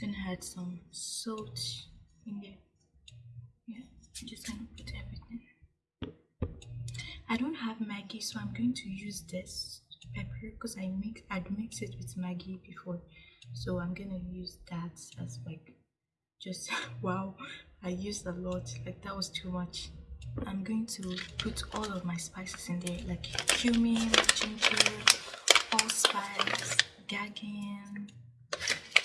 gonna add some salt in there. Yeah, I'm just gonna put everything. I don't have Maggi, so I'm going to use this pepper because I mix I'd mixed it with Maggi before, so I'm gonna use that as like just wow. I used a lot, like that was too much. I'm going to put all of my spices in there, like cumin, ginger, allspice, gagging,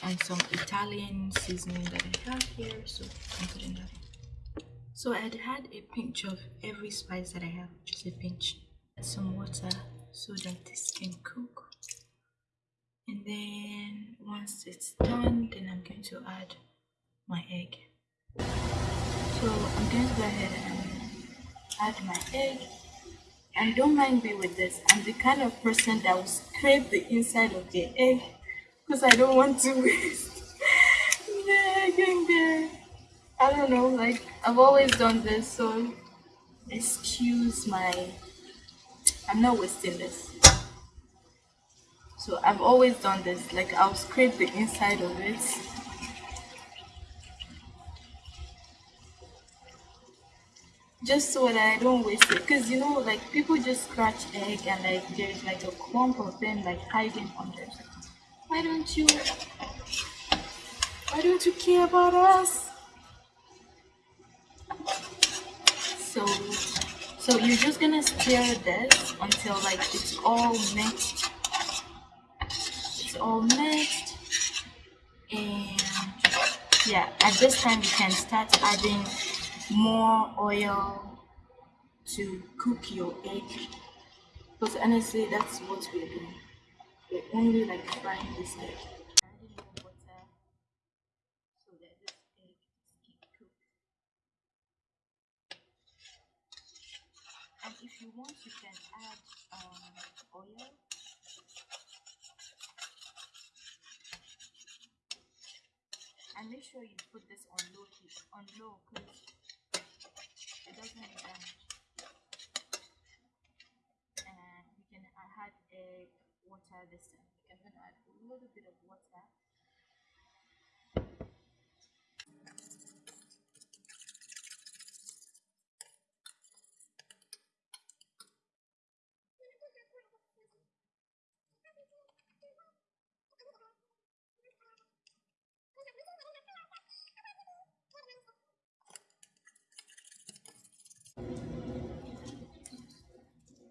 and some Italian seasoning that I have here. So I'm putting that in. So I'd had a pinch of every spice that I have, just a pinch. Some water so that this can cook. And then once it's done, then I'm going to add my egg. So I'm going to go ahead and add my egg. And don't mind me with this. I'm the kind of person that will scrape the inside of the egg because I don't want to waste egg in there. I don't know, like I've always done this, so excuse my. I'm not wasting this. So I've always done this, like I'll scrape the inside of it just so that I don't waste it. Because you know, like people just scratch egg and like there's like a clump of them like hiding under. Why don't you? Why don't you care about us? So, so you're just gonna stir this until like it's all mixed. It's all mixed, and yeah, at this time you can start adding more oil to cook your egg because honestly that's what we're doing we're only like frying this egg? So that this egg can cook and if you want you can add um, oil. And make sure you put this on low heat on low because it doesn't make damage. And we can add egg water this time. I'm gonna add a little bit of water.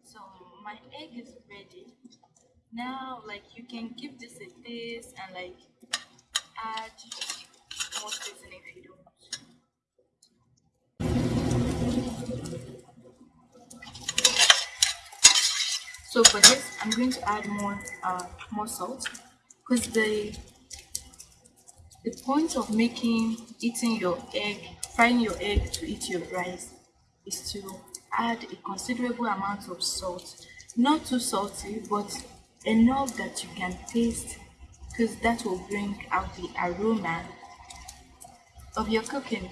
So my egg is ready. Now like you can give this a taste and like add more seasoning if you don't. So for this, I'm going to add more uh, more salt because the the point of making eating your egg, frying your egg to eat your rice, is to add a considerable amount of salt. Not too salty, but enough that you can taste because that will bring out the aroma of your cooking.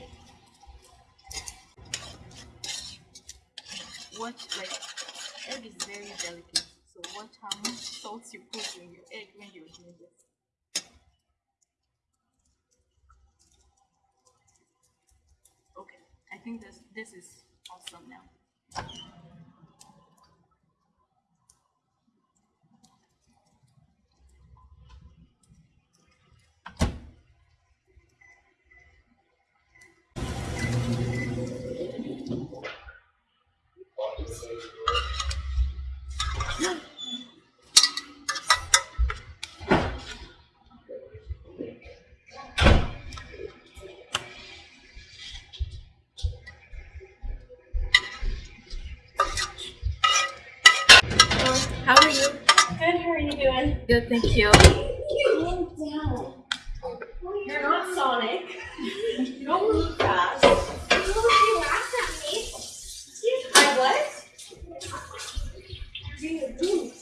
Watch, like, egg is very delicate, so watch how much salt you put in your egg when you're doing this. Okay, I think this this is awesome now. Good, thank you. Calm down. You're not Sonic. You don't move fast. You laughed at me. I what? You're being rude.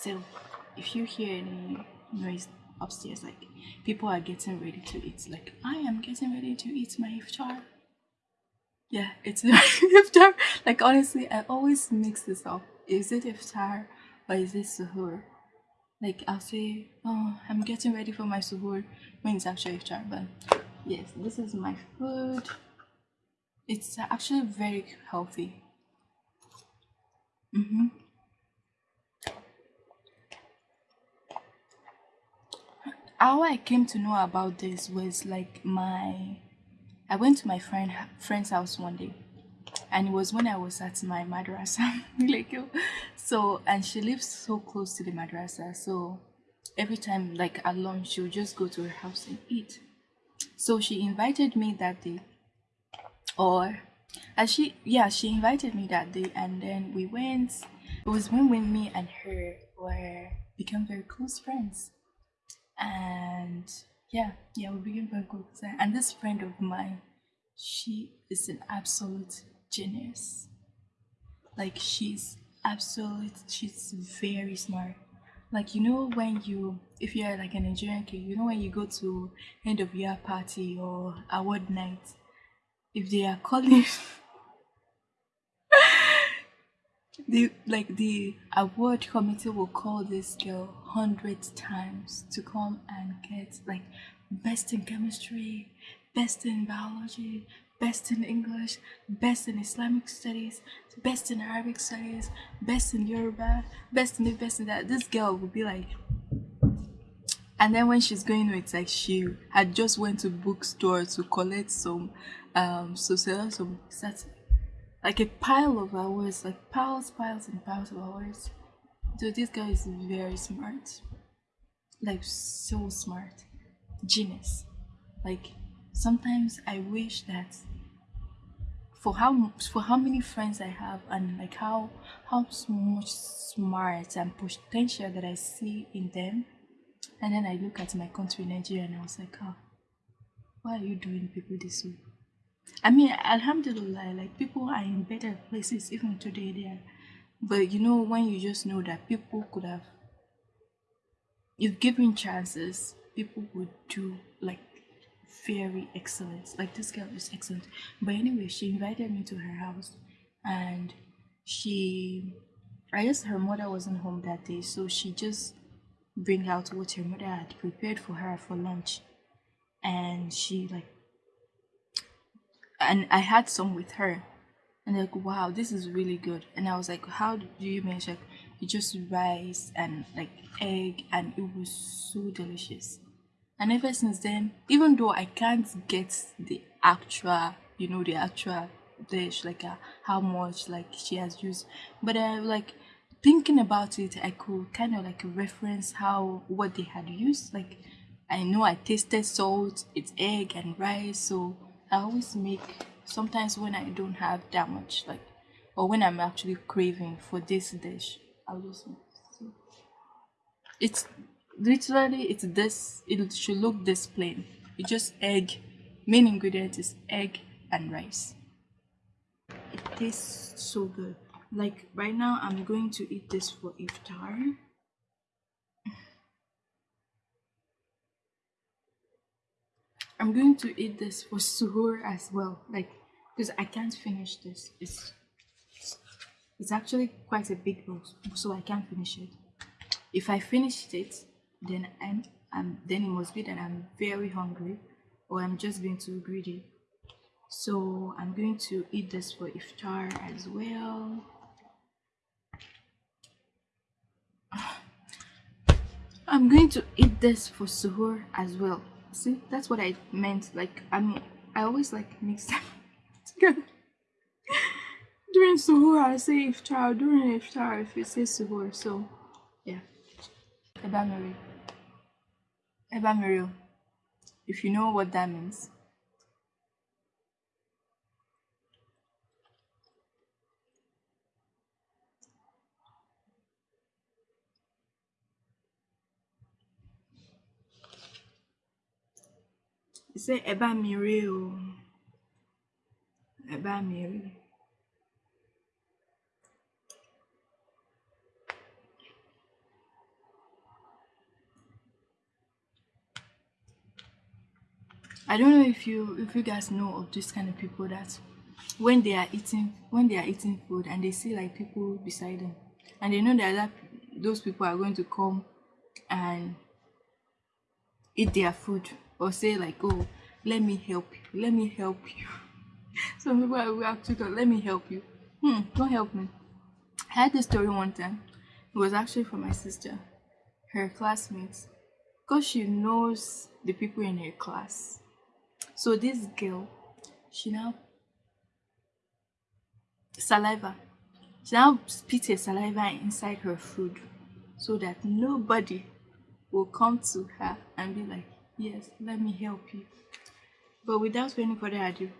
So if you hear any noise upstairs, like people are getting ready to eat, like I am getting ready to eat my iftar. Yeah, it's iftar. Like honestly, I always mix this up. Is it iftar or is it suhoor? Like I'll say, oh, I'm getting ready for my suhoor when it's actually iftar. But yes, this is my food. It's actually very healthy. Mm-hmm. How I came to know about this was like my I went to my friend friend's house one day and it was when I was at my madrasa like so and she lives so close to the madrasa so every time like at lunch she would just go to her house and eat. So she invited me that day. Or as she yeah she invited me that day and then we went. It was when when me and her were become very close friends and yeah yeah we became very close and this friend of mine she is an absolute genius. Like she's absolute she's very smart. Like you know when you if you're like a nigerian kid you know when you go to end of year party or award night if they are calling the like the award committee will call this girl hundred times to come and get like best in chemistry best in biology best in english best in islamic studies best in arabic studies best in yoruba best in the best in that. This girl will be like and then when she's going it's like she had just went to bookstore to collect some um so sell some sets like a pile of hours like piles piles and piles of hours. So this guy is very smart. Like so smart. Genius. Like sometimes i wish that for how for how many friends i have and like how how much smart and potential that i see in them and then i look at my country nigeria and i was like oh why are you doing people this way I mean, Alhamdulillah, like people are in better places even today there. But you know, when you just know that people could have, if given chances, people would do like very excellent. Like this girl is excellent. But anyway, she invited me to her house and she, I guess her mother wasn't home that day. So she just bring out what her mother had prepared for her for lunch. And she like and I had some with her. And like, wow, this is really good. And I was like, how do you make it just rice and like egg and it was so delicious. And ever since then, even though I can't get the actual, you know, the actual dish, like uh, how much like she has used, but I like thinking about it, I could kind of like reference how what they had used. Like I know I tasted salt, it's egg and rice, so I always make sometimes when I don't have that much like or when I'm actually craving for this dish, I'll just it's literally it's this it should look this plain. It's just egg. Main ingredient is egg and rice. It tastes so good. Like right now I'm going to eat this for iftar. I'm going to eat this for suhoor as well, like because I can't finish this. It's it's actually quite a big bowl, so I can't finish it. If I finished it, then I'm, I'm then it must be that I'm very hungry, or I'm just being too greedy. So I'm going to eat this for iftar as well. I'm going to eat this for suhoor as well see that's what i meant like i'm i always like mix them together. During suhoor i say iftar during iftar if you say suhoor so yeah. Ebamiri ebamiri if you know what that means Say, ẹ mi rèé o. Ẹ bá mi I don't know if you if you guys know of this kind of people that when they are eating when they are eating food and they see like people beside them and they know that, that those people are going to come and eat their food or say like oh let me help you let me help you. Some people will actually go let me help you. Hmm don't help me. I had this story one time. It was actually from my sister her classmates because she knows the people in her class. So this girl she now saliva she now spit her saliva inside her food so that nobody will come to her and be like yes let me help you. But without any further ado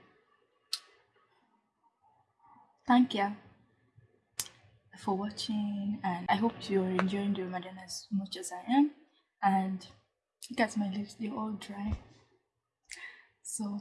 thank you for watching and i hope you're enjoying the ramadan as much as i am. And at my lips they're all dry. So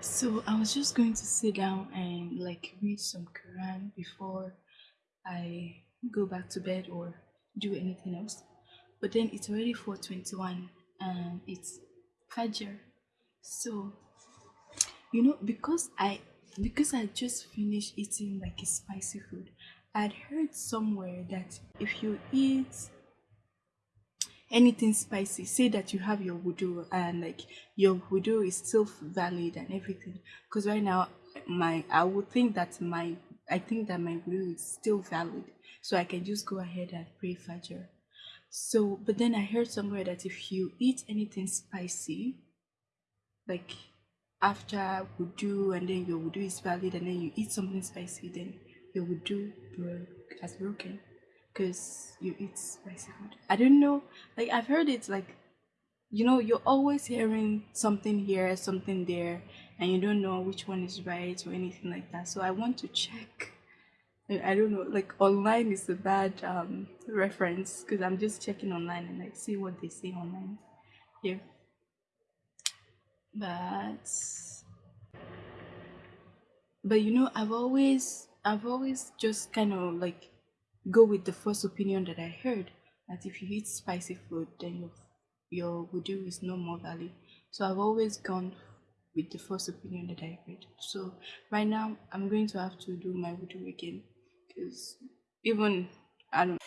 So I was just going to sit down and like read some Quran before I go back to bed or do anything else. But then it's already 4:21 and it's Fajr. So you know because I because I just finished eating like a spicy food, I'd heard somewhere that if you eat anything spicy say that you have your wudu and like your wudu is still valid and everything. Because right now my i would think that my i think that my wudu is still valid. So i can just go ahead and pray fajr. So but then i heard somewhere that if you eat anything spicy like after wudu and then your wudu is valid and then you eat something spicy then your wudu broke has broken because you eat spicy food. I don't know, like I've heard it's like, you know, you're always hearing something here, something there, and you don't know which one is right or anything like that. So I want to check. I don't know, like online is a bad um, reference because I'm just checking online and like see what they say online. Yeah. But but you know, I've always I've always just kind of like go with the first opinion that I heard that if you eat spicy food, then your your wudu is no more valid. So I've always gone with the first opinion that I heard. So right now I'm going to have to do my wudu again because even I don't.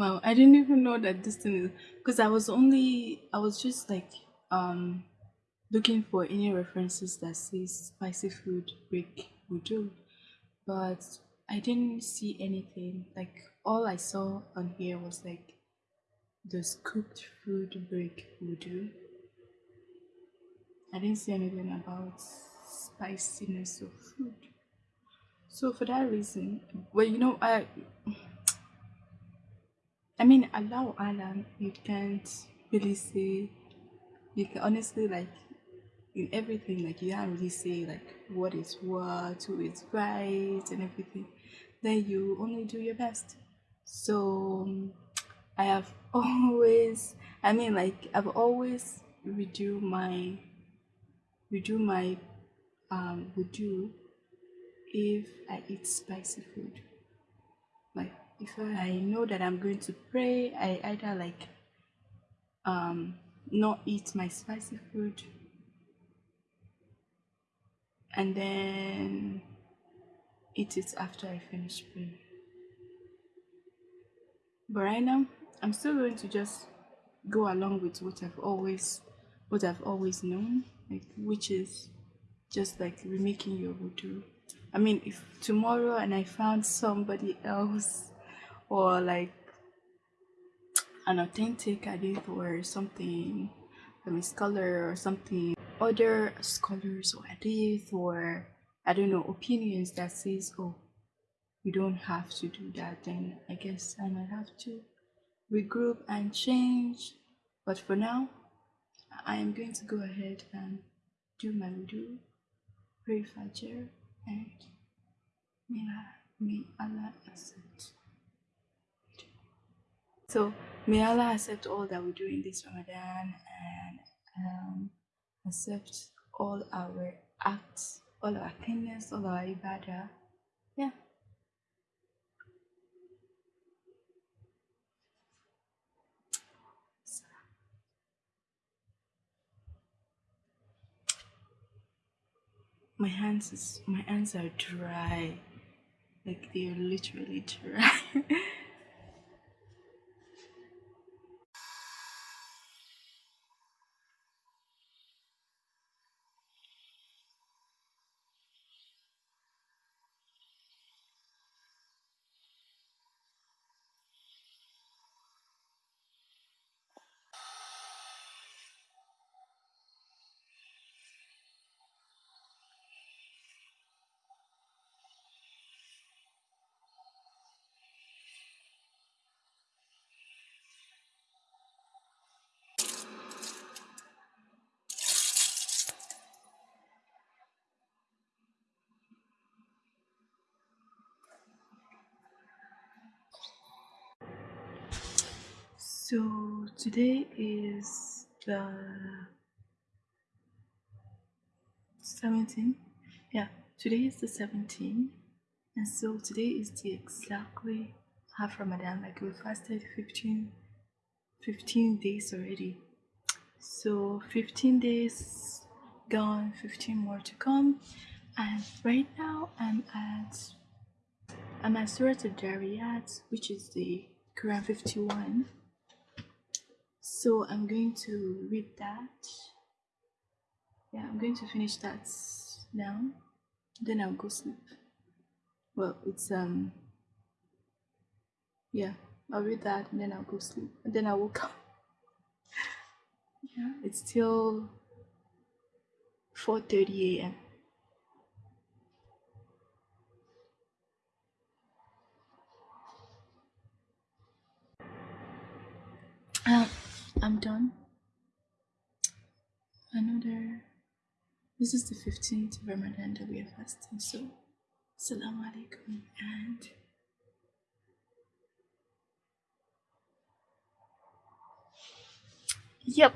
Wow, I didn't even know that this thing is because I was only I was just like um looking for any references that says spicy food break wudu, but I didn't see anything. Like all I saw on here was like does cooked food break wudu. I didn't see anything about spiciness of food. So for that reason, well, you know, I I mean, Allah Alam, you can't really say, you can honestly, like, in everything, like, you can't really say, like, what is what, who is right, and everything. Then you only do your best. So, I have always I mean, like I've always redo my redo my um wudu if I eat spicy food. If I know that I'm going to pray, I either like um not eat my spicy food and then eat it after I finish praying. But right now, I'm still going to just go along with what I've always what I've always known, like which is just like remaking your wudu. I mean, if tomorrow and I found somebody else or like an authentic hadith or something from a scholar or something, other scholars or hadith or I don't know opinions that says, oh, you don't have to do that, then I guess I might have to regroup and change. But for now, I am going to go ahead and do my wudu, pray Fajr, and may, may Allah accept. So may Allah accept all that we do in this Ramadan and um, accept all our acts, all our kindness, all our ibadah. Yeah. my hands is my hands are dry like they're literally dry So today is the 17th. Yeah, today is the 17th. And so today is the exactly half Ramadan. Like we fasted 15, 15 days already. So 15 days gone, 15 more to come. And right now I'm at I'm at Surah Al-Dariyat, which is the Quran 51 so I'm going to read that. Yeah I'm going to finish that now. Then I'll go sleep. Well it's um yeah I'll read that and then I'll go sleep. And then I woke up. Yeah it's still 4:30 a.m. Um, I'm done. Another. This is the 15th Ramadan that we are fasting. So, Assalamu alaikum and. Yep.